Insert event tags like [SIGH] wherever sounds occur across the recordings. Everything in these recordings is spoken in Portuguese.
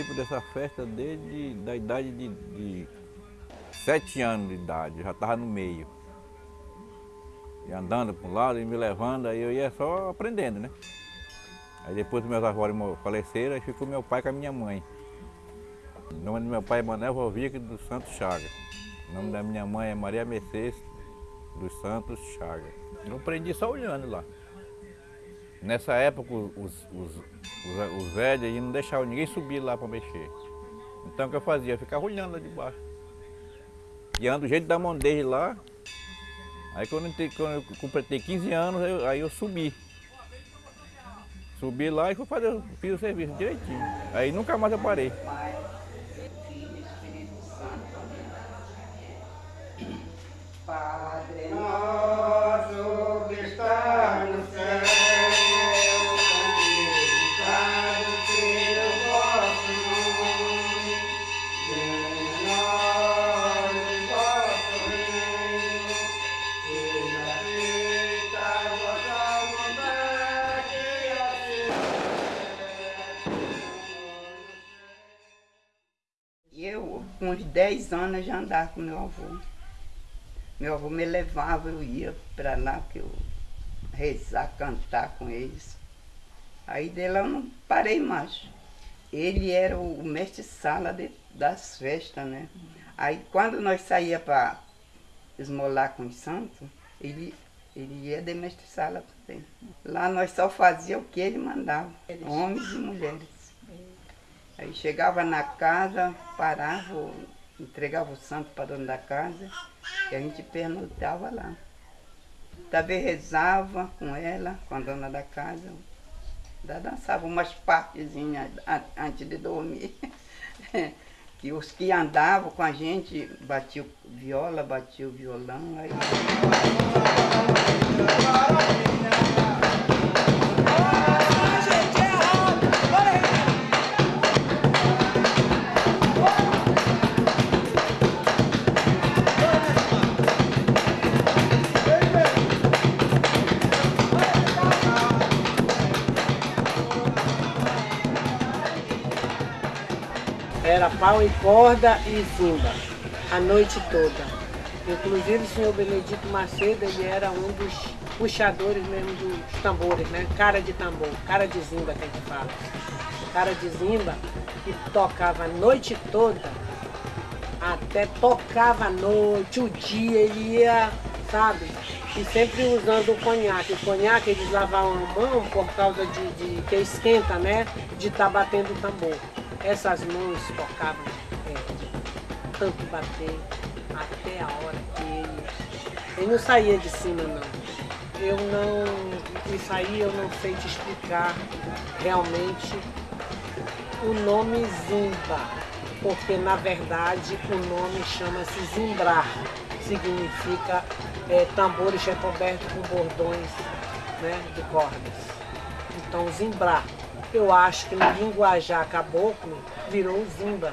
Participo dessa festa desde da idade de, de sete anos de idade, já estava no meio. E andando para um lado e me levando, aí eu ia só aprendendo, né? Aí depois meus avós faleceram, aí ficou meu pai com a minha mãe. O nome do meu pai é Manuel Rovic dos Santos Chaga. O nome da minha mãe é Maria Mercedes dos Santos Chaga. Eu aprendi só olhando lá. Nessa época, os, os, os, os velhos não deixavam ninguém subir lá para mexer. Então o que eu fazia? Eu ficava olhando lá de baixo. E ando do jeito da mão dele lá. Aí quando eu, quando eu completei 15 anos, eu, aí eu subi. Subi lá e fui fazer, fiz o serviço direitinho. Aí nunca mais eu parei. Uns 10 anos, já andava com meu avô. Meu avô me levava, eu ia para lá, que eu rezar, cantar com eles. Aí dele eu não parei mais. Ele era o mestre-sala das festas, né? Aí quando nós saía para esmolar com os santos, ele, ele ia de mestre-sala também. Lá nós só fazia o que ele mandava, homens e mulheres. Aí chegava na casa, parava, entregava o santo para dona da casa e a gente pernoitava lá. Também rezava com ela, com a dona da casa. Ainda dançava umas partezinhas antes de dormir. [LAUGHS] que os que andavam com a gente batiam viola, batiam violão. Aí... Era pau e corda e zimba, a noite toda. Inclusive o senhor Benedito Macedo, ele era um dos puxadores mesmo dos tambores, né? Cara de tambor, cara de zimba que a gente fala. Cara de zimba que tocava a noite toda, até tocava a noite, o dia, ele ia, sabe? E sempre usando o conhaque. O conhaque eles lavavam a mão por causa de, de que esquenta, né? De estar tá batendo o tambor essas mãos tocavam é, tanto bater até a hora que ele, ele não saía de cima não. Eu não, isso aí eu não sei te explicar realmente o nome Zimba, porque na verdade o nome chama-se Zimbrar, significa é, tambores recobertos com bordões né, de cordas. Então Zimbrar eu acho que no linguajar caboclo virou zimba.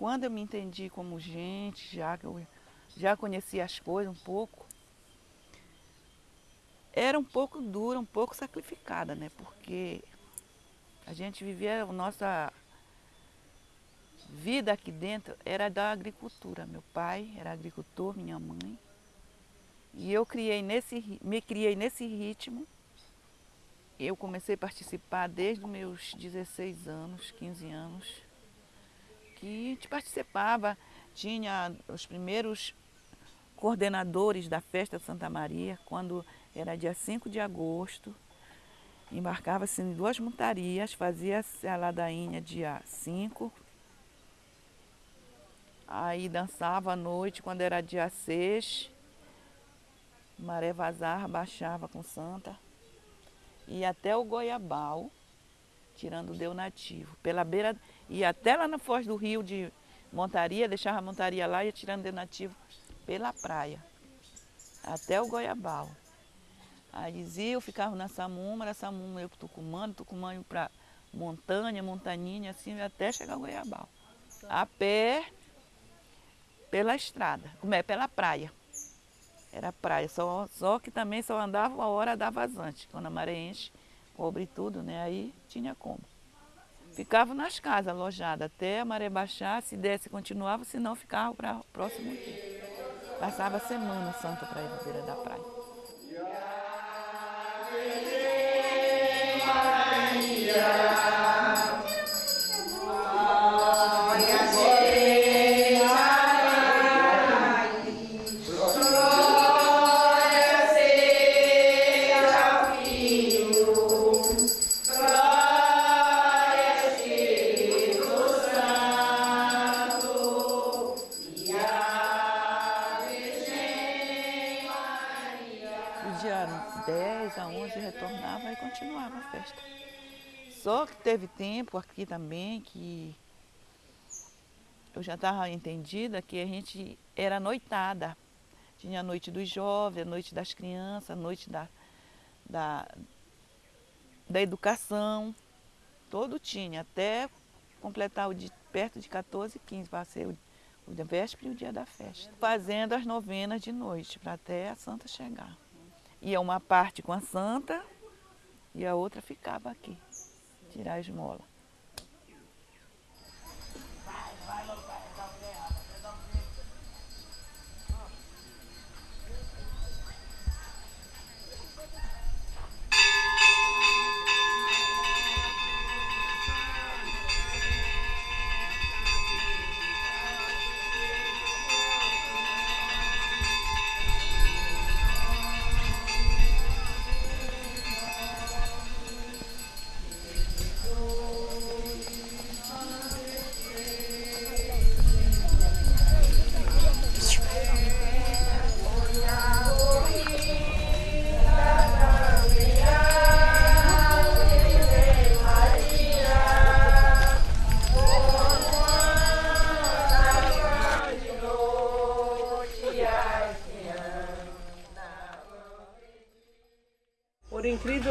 quando eu me entendi como gente, já que eu já conhecia as coisas um pouco, era um pouco dura, um pouco sacrificada, né? Porque a gente vivia, a nossa vida aqui dentro era da agricultura. Meu pai era agricultor, minha mãe. E eu criei nesse, me criei nesse ritmo eu comecei a participar desde meus 16 anos, 15 anos, que participava. Tinha os primeiros coordenadores da festa Santa Maria, quando era dia 5 de agosto. Embarcava-se em duas montarias, fazia-se a ladainha dia 5. Aí dançava à noite, quando era dia 6. Maré vazar, baixava com Santa. E até o Goiabal, tirando o Deu Nativo. Pela beira, e até lá na Foz do Rio de montaria, deixava a montaria lá e ia tirando o Deu Nativo pela praia. Até o Goiabal. Aí eu ficava na Samuma, na Samuma eu para Tucumã, Tucumã para Montanha, Montaninha, assim, até chegar ao Goiabal. A pé, pela estrada, como é, pela praia. Era praia, só, só que também só andava a hora da vazante. Quando a maré enche, cobre tudo, né? Aí tinha como. Ficava nas casas alojadas até a maré baixar, se desse continuava, se não ficava para o próximo dia. Passava a semana santa para ir na beira da praia. Só teve tempo aqui também que eu já estava entendida que a gente era noitada. Tinha a noite dos jovens, a noite das crianças, a noite da, da, da educação. Todo tinha, até completar o de perto de 14, 15, para ser o, o de véspera e o dia da festa. Fazendo as novenas de noite, para até a santa chegar. Ia uma parte com a santa e a outra ficava aqui tirar as molas.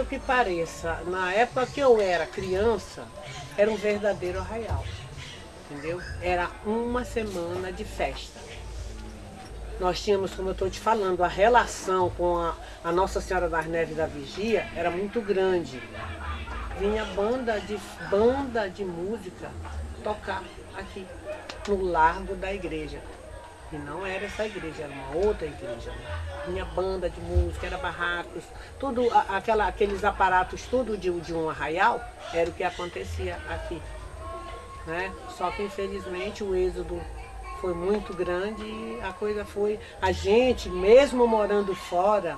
Que pareça, na época que eu era criança, era um verdadeiro arraial. Entendeu? Era uma semana de festa. Nós tínhamos, como eu estou te falando, a relação com a, a Nossa Senhora das Neves da Vigia era muito grande. Vinha banda de, banda de música tocar aqui, no largo da igreja. E não era essa igreja, era uma outra igreja. Né? Tinha banda de música, era barracos, tudo, aquela, aqueles aparatos tudo de, de um arraial, era o que acontecia aqui. Né? Só que infelizmente o êxodo foi muito grande e a coisa foi. A gente, mesmo morando fora,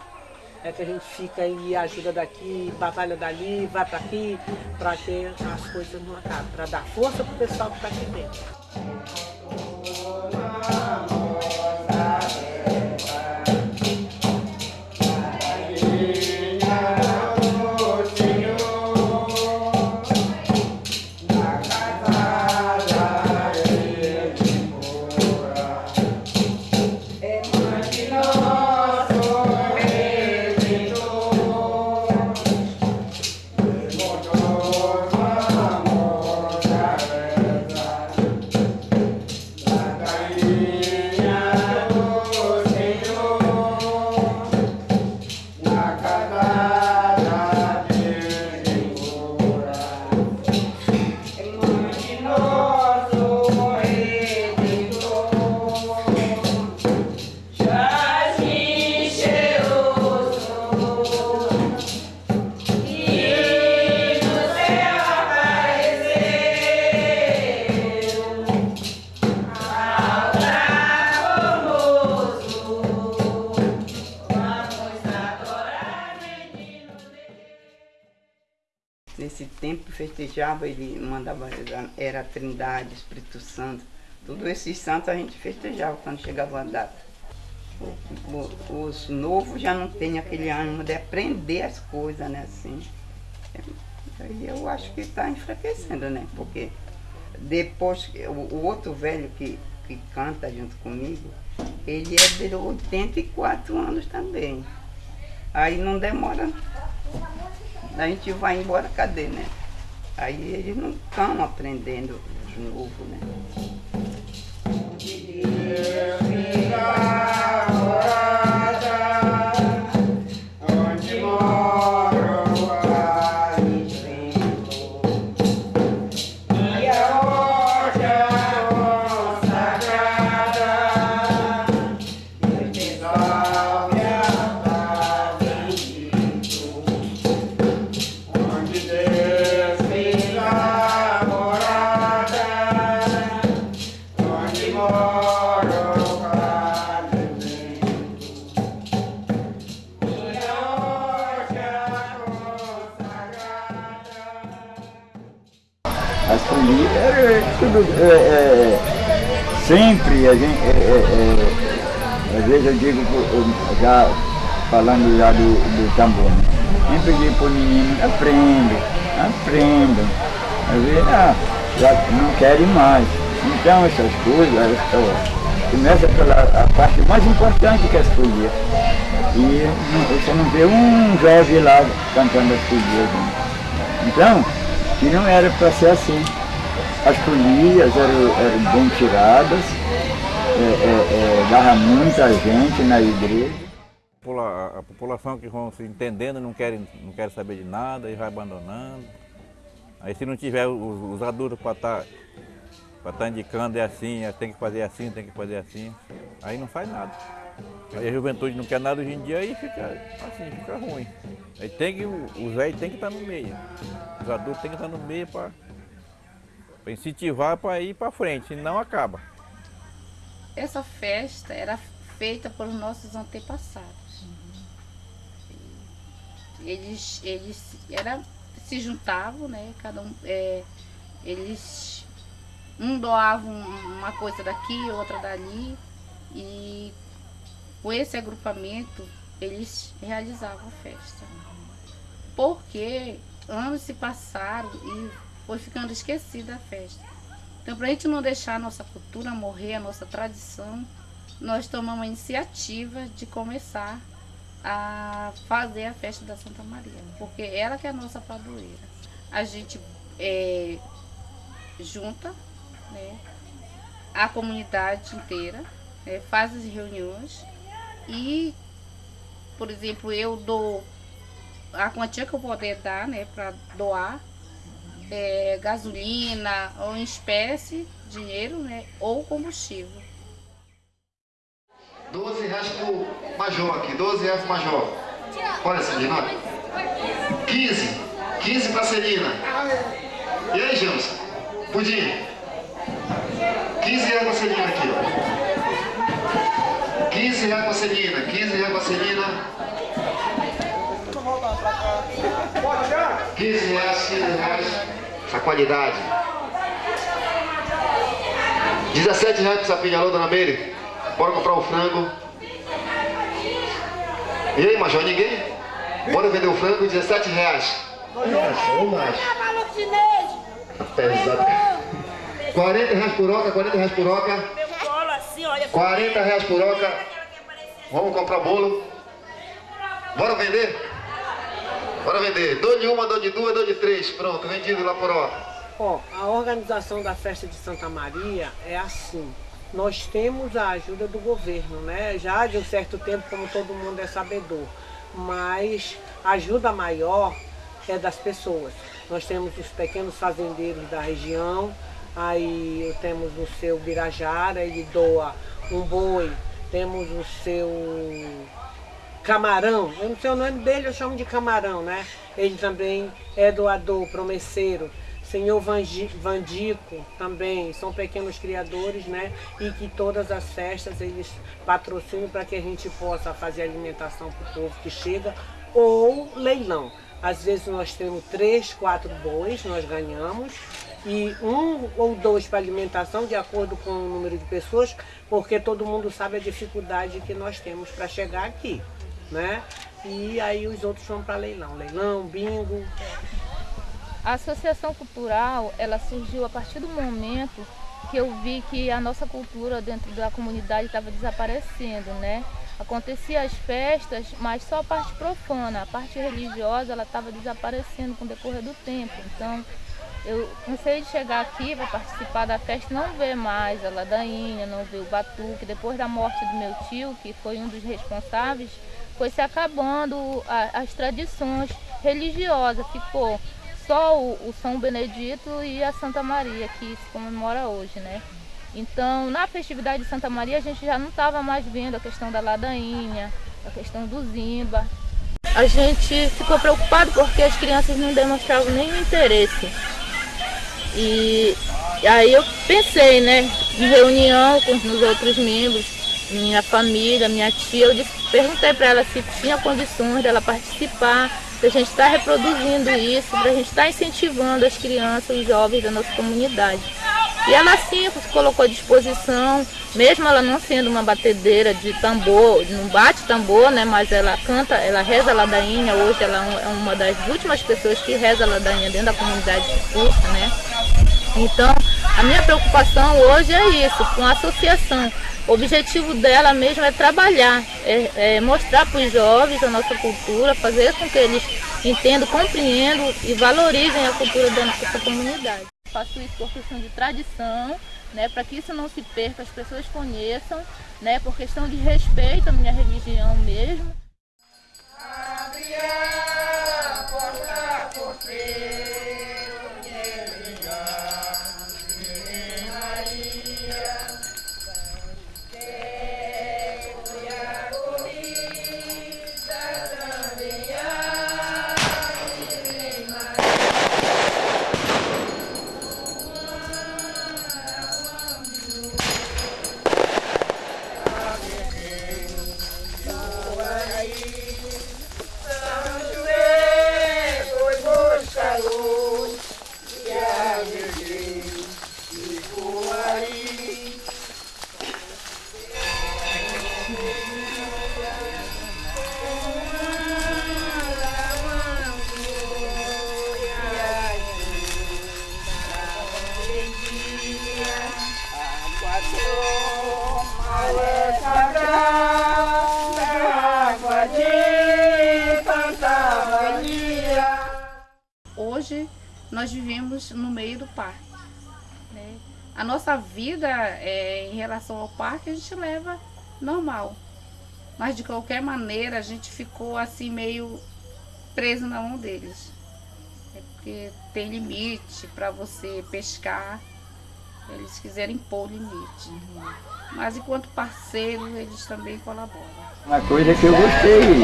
é que a gente fica e ajuda daqui, batalha dali, vai para aqui, para que as coisas não acabem, para dar força para o pessoal que está aqui dentro. Trindade, Espírito Santo. Todos esses santos a gente festejava quando chegava a data. Os novos já não têm aquele ânimo de aprender as coisas, né, assim. Aí eu acho que está enfraquecendo, né? Porque depois, o outro velho que, que canta junto comigo, ele é de 84 anos também. Aí não demora. A gente vai embora, cadê, né? Aí eles não estão aprendendo de novo, né? A gente. é, é, é, às vezes eu digo, já falando já do, do tambor, né? sempre digo para o menino, aprenda, aprenda. Às vezes, ah, já não querem mais. Então essas coisas, ó, começa pela a parte mais importante que é as poesias. E não- você não vê um jovem lá cantando as poesias. né? Então, que não era para ser assim. As folias eram, eram bem tiradas, é, é, é, muita gente na igreja. popula- a população que vão se entendendo não querem, não querem saber de nada e vai abandonando. Aí se não tiver os, os adultos para estar para estar indicando é assim, é, tem que fazer assim, tem que fazer assim, aí não faz nada. Aí a juventude não quer nada hoje em dia aí fica assim, fica ruim. Aí tem que, os velhos tem que estar no meio. Os adultos tem que estar no meio para incentivar para ir para frente, senão acaba. Essa festa era feita pelos nossos antepassados. Eles, eles era, se juntavam, né? Cada um, é, eles um doavam uma coisa daqui, outra dali, e com esse agrupamento eles realizavam a festa. Porque anos se passaram e foi ficando esquecida a festa. Então, para a gente não deixar a nossa cultura morrer, a nossa tradição, nós tomamos a iniciativa de começar a fazer a festa da Santa Maria, porque ela que é a nossa padroeira. A gente é, junta né, a comunidade inteira, né, faz as reuniões e, por exemplo, eu dou a quantia que eu puder dar né, para doar é, gasolina ou em espécie, dinheiro, né, ou combustível. 12 reais pro major aqui, 12 reais pro major. Olha, Celina. 15. 15 pra Celina. E aí, James? Pudim. 15 reais pra Celina aqui, ó. 15 reais pra Celina, 15 reais pra Celina. 15 reais, 15 reais. Essa qualidade. 17 reais pro sapinho, alô, dona Meire? Bora comprar o frango. E aí, Major, ninguém? Bora vender o frango, 17 reais. Macho. Pesado. 40 reais por oca, 40 reais por oca. 40 reais por oca. Vamos comprar bolo. Bora vender? Bora vender. Dou de uma, dou de duas, dou de três. Pronto, vendido lá por oca. Ó, a organização da festa de Santa Maria é assim. Nós temos a ajuda do governo, né? Já de um certo tempo, como todo mundo é sabedor. Mas a ajuda maior é das pessoas. Nós temos os pequenos fazendeiros da região, aí temos o seu Birajara, ele doa um boi, temos o seu Camarão, eu não sei o nome dele, eu chamo de Camarão, né? Ele também é doador, promesseiro. Senhor Vandico também, são pequenos criadores, né? E que todas as festas eles patrocinam para que a gente possa fazer alimentação para o povo que chega ou leilão. Às vezes nós temos três, quatro bois, nós ganhamos, e um ou dois para alimentação, de acordo com o número de pessoas, porque todo mundo sabe a dificuldade que nós temos para chegar aqui, né? E aí os outros vão para leilão, leilão, bingo. A associação cultural, ela surgiu a partir do momento que eu vi que a nossa cultura dentro da comunidade estava desaparecendo, né? Acontecia as festas, mas só a parte profana, a parte religiosa, ela estava desaparecendo com o decorrer do tempo. Então, eu comecei de chegar aqui para participar da festa, não ver mais a ladainha, não ver o batuque. Depois da morte do meu tio, que foi um dos responsáveis, foi se acabando a, as tradições religiosas. Ficou só o, o, São Benedito e a Santa Maria, que se comemora hoje, né? Então, na festividade de Santa Maria, a gente já não estava mais vendo a questão da ladainha, a questão do zimba. A gente ficou preocupado porque as crianças não demonstravam nenhum interesse. E aí eu pensei, né, em reunião com os outros membros, minha família, minha tia, eu disse, perguntei para ela se tinha condições dela participar para a gente estar tá reproduzindo isso, para a gente estar tá incentivando as crianças e jovens da nossa comunidade. E ela sim se colocou à disposição, mesmo ela não sendo uma batedeira de tambor, não bate tambor, né? Mas ela canta, ela reza a ladainha, hoje ela é uma das últimas pessoas que reza a ladainha dentro da comunidade de curso, né? Então, a minha preocupação hoje é isso, com a associação. O objetivo dela mesmo é trabalhar, é, é mostrar para os jovens a nossa cultura, fazer com que eles entendam, compreendam e valorizem a cultura da nossa comunidade. Faço isso por questão de tradição, né, para que isso não se perca, as pessoas conheçam, né, por questão de respeito à minha religião mesmo. Abre a porta, vida é, em relação ao parque a gente leva normal. Mas de qualquer maneira a gente ficou assim meio preso na mão deles. É porque tem limite para você pescar. Eles quiserem impor limite. Mas enquanto parceiro, eles também colaboram. Uma coisa que eu gostei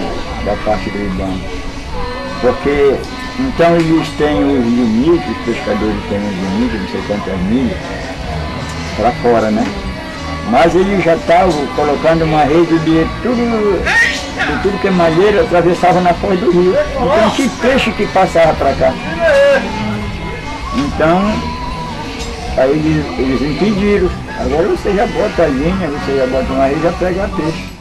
da parte do IBAN, porque então eles têm os limites, os pescadores têm os limites, não sei quantas milhas, para fora, né? Mas eles já estavam colocando uma rede de tudo, de tudo que é malheira, atravessava na foz do rio. Então que peixe que passava para cá. Então, aí eles, eles impediram. Agora você já bota a linha, você já bota uma rede e já pega peixe.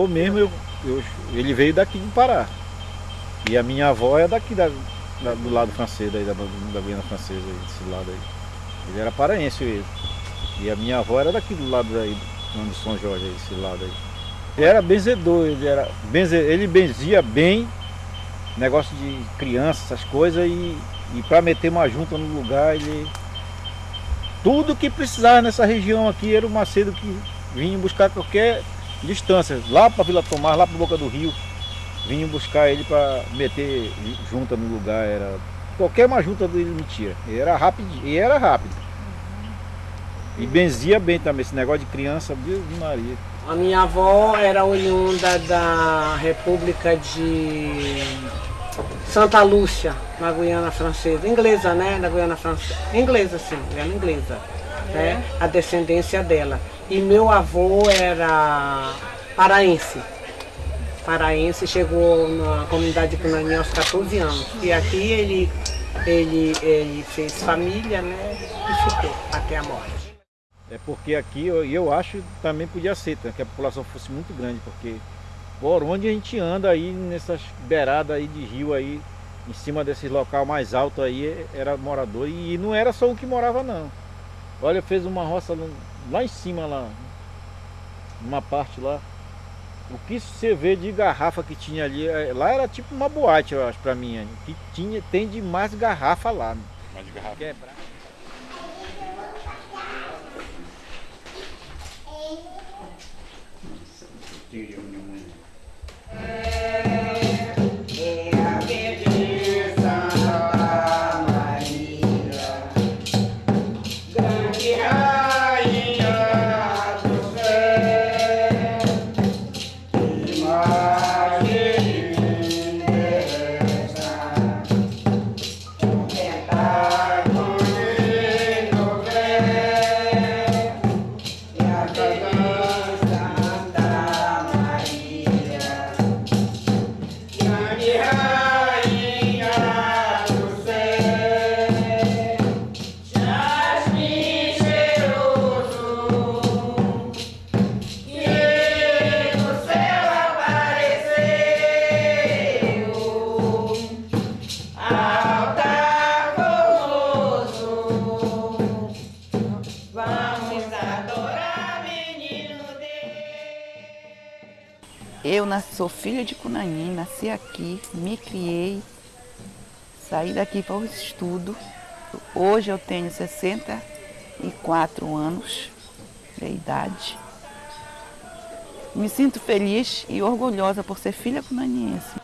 Avô mesmo, eu, eu, ele veio daqui do Pará. E a minha avó é daqui da, da, do lado francês, daí, da, da Guiana Francesa, desse lado aí. Ele era paraense ele. E a minha avó era daqui do lado daí, do São Jorge, esse lado aí. Ele era benzedor, ele era benze, ele benzia bem negócio de criança, essas coisas, e, e para meter uma junta no lugar, ele. Tudo que precisava nessa região aqui era o Macedo que vinha buscar qualquer distância, lá para Vila Tomás, lá para Boca do Rio. Vinham buscar ele para meter junta no lugar, era qualquer uma junta dele metia. E era rápido, e era rápido. E benzia bem também, esse negócio de criança, Deus de Maria. A minha avó era oriunda da República de Santa Lúcia, na Guiana Francesa. Inglesa, né? Na Guiana Francesa. Inglesa, sim, era inglesa. Né? A descendência dela. E meu avô era paraense. Paraense, chegou na comunidade de Cunaninha aos 14 anos. E aqui ele, ele, ele fez família, né? E ficou até a morte. É porque aqui, eu, eu acho, também podia ser, tá? que a população fosse muito grande, porque por onde a gente anda aí, nessas beiradas aí de rio aí, em cima desses local mais alto aí, era morador. E não era só um que morava não. Olha, fez uma roça lá em cima lá, numa parte lá. O que você vê de garrafa que tinha ali, é, lá era tipo uma boate, eu acho, pra mim. Que tinha, tem de mais garrafa lá. Mais de garrafa. Quebrar. É sou filha de Cunanim, nasci aqui, me criei, saí daqui para o estudo. Hoje eu tenho 64 anos de idade. Me sinto feliz e orgulhosa por ser filha cunaniense.